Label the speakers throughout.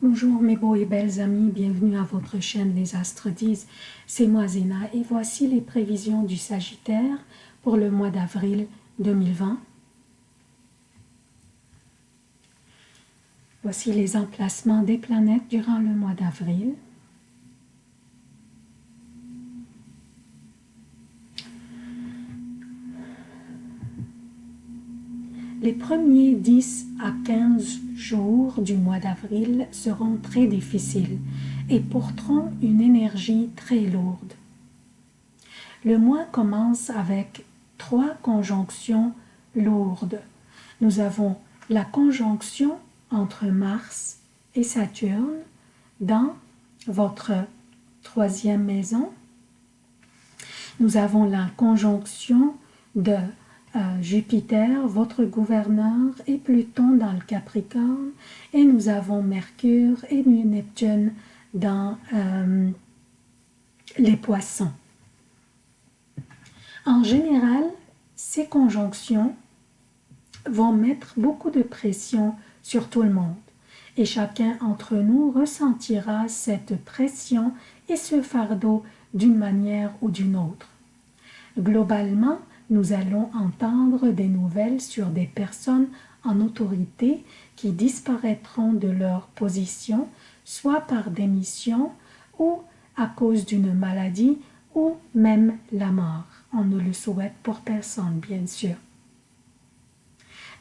Speaker 1: Bonjour mes beaux et belles amis, bienvenue à votre chaîne Les Astres disent, c'est moi Zéna et voici les prévisions du Sagittaire pour le mois d'avril 2020. Voici les emplacements des planètes durant le mois d'avril. Les premiers 10 à 15 jours du mois d'avril seront très difficiles et porteront une énergie très lourde. Le mois commence avec trois conjonctions lourdes. Nous avons la conjonction entre Mars et Saturne dans votre troisième maison. Nous avons la conjonction de Jupiter, votre gouverneur, et Pluton dans le Capricorne, et nous avons Mercure et Neptune dans euh, les poissons. En général, ces conjonctions vont mettre beaucoup de pression sur tout le monde et chacun d'entre nous ressentira cette pression et ce fardeau d'une manière ou d'une autre. Globalement, nous allons entendre des nouvelles sur des personnes en autorité qui disparaîtront de leur position, soit par démission ou à cause d'une maladie ou même la mort. On ne le souhaite pour personne, bien sûr.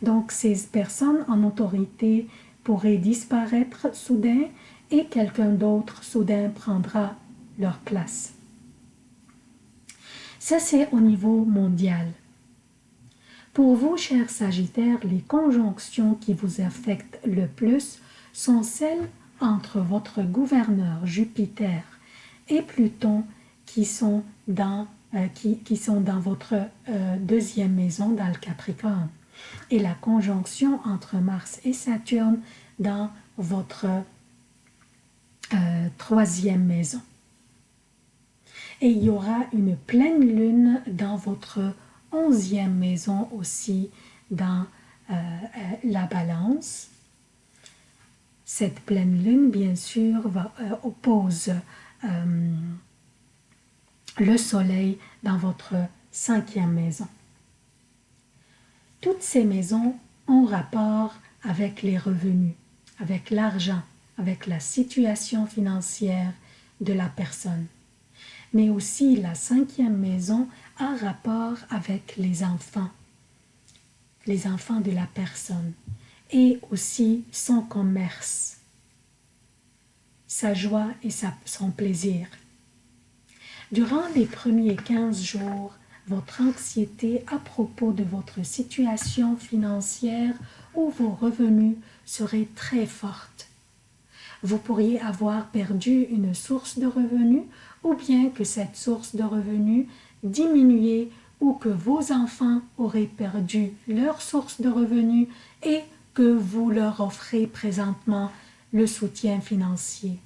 Speaker 1: Donc, ces personnes en autorité pourraient disparaître soudain et quelqu'un d'autre soudain prendra leur place. Ça, c'est au niveau mondial. Pour vous, chers Sagittaires, les conjonctions qui vous affectent le plus sont celles entre votre gouverneur Jupiter et Pluton qui sont dans, euh, votre euh, deuxième maison dans le Capricorne et la conjonction entre Mars et Saturne dans votre euh, troisième maison et il y aura une pleine lune dans votre onzième maison aussi dans euh, euh, la balance. Cette pleine lune, bien sûr, va, euh, oppose le soleil dans votre cinquième maison. Toutes ces maisons ont rapport avec les revenus, avec l'argent, avec la situation financière de la personne mais aussi la cinquième maison a rapport avec les enfants, les enfants de la personne, et aussi son commerce, sa joie et son plaisir. Durant les premiers 15 jours, votre anxiété à propos de votre situation financière ou vos revenus serait très forte. Vous pourriez avoir perdu une source de revenus ou bien que cette source de revenus diminuait ou que vos enfants auraient perdu leur source de revenus et que vous leur offrez présentement le soutien financier.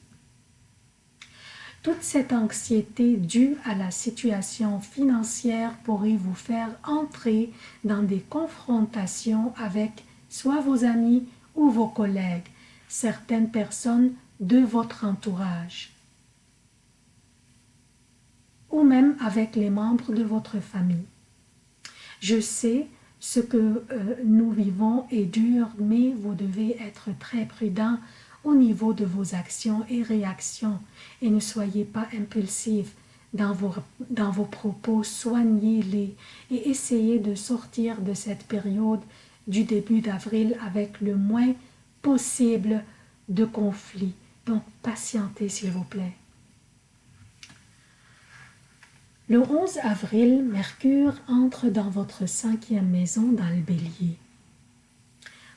Speaker 1: Toute cette anxiété due à la situation financière pourrait vous faire entrer dans des confrontations avec soit vos amis ou vos collègues, certaines personnes de votre entourage. Ou même avec les membres de votre famille. Je sais ce que euh, nous vivons est dur, mais vous devez être très prudent au niveau de vos actions et réactions. Et ne soyez pas impulsif dans vos, dans vos propos, soignez-les et essayez de sortir de cette période du début d'avril avec le moins possible de conflits. Donc, patientez s'il vous plaît. Le 11 avril, Mercure entre dans votre cinquième maison dans le bélier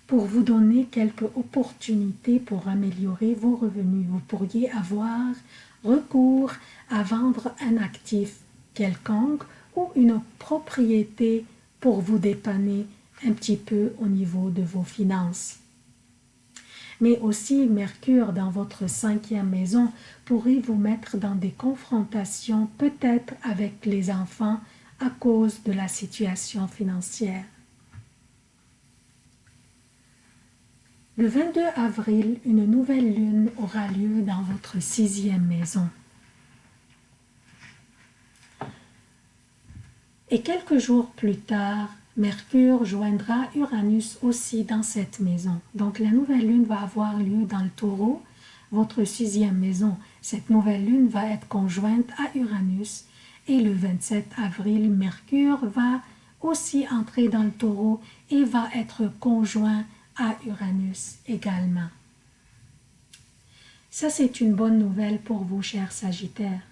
Speaker 1: pour vous donner quelques opportunités pour améliorer vos revenus. Vous pourriez avoir recours à vendre un actif quelconque ou une propriété pour vous dépanner un petit peu au niveau de vos finances aussi Mercure dans votre cinquième maison pourrait vous mettre dans des confrontations peut-être avec les enfants à cause de la situation financière. Le 22 avril, une nouvelle lune aura lieu dans votre sixième maison. Et quelques jours plus tard, Mercure joindra Uranus aussi dans cette maison. Donc la nouvelle lune va avoir lieu dans le taureau, votre sixième maison. Cette nouvelle lune va être conjointe à Uranus et le 27 avril, Mercure va aussi entrer dans le taureau et va être conjoint à Uranus également. Ça, c'est une bonne nouvelle pour vous, chers Sagittaires,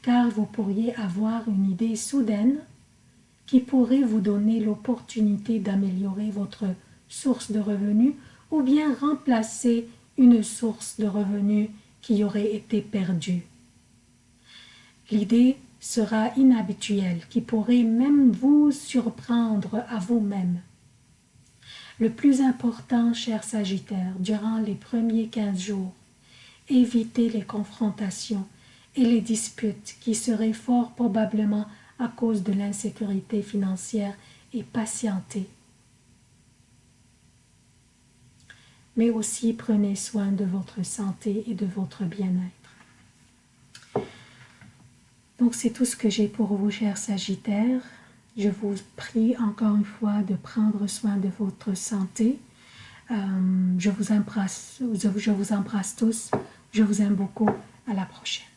Speaker 1: car vous pourriez avoir une idée soudaine qui pourrait vous donner l'opportunité d'améliorer votre source de revenus ou bien remplacer une source de revenus qui aurait été perdue. L'idée sera inhabituelle, qui pourrait même vous surprendre à vous-même. Le plus important, cher Sagittaire, durant les premiers 15 jours, évitez les confrontations et les disputes qui seraient fort probablement à cause de l'insécurité financière et patientez. Mais aussi prenez soin de votre santé et de votre bien-être. Donc c'est tout ce que j'ai pour vous, chers Sagittaires. Je vous prie encore une fois de prendre soin de votre santé. Euh, je vous embrasse tous. Je vous aime beaucoup. À la prochaine.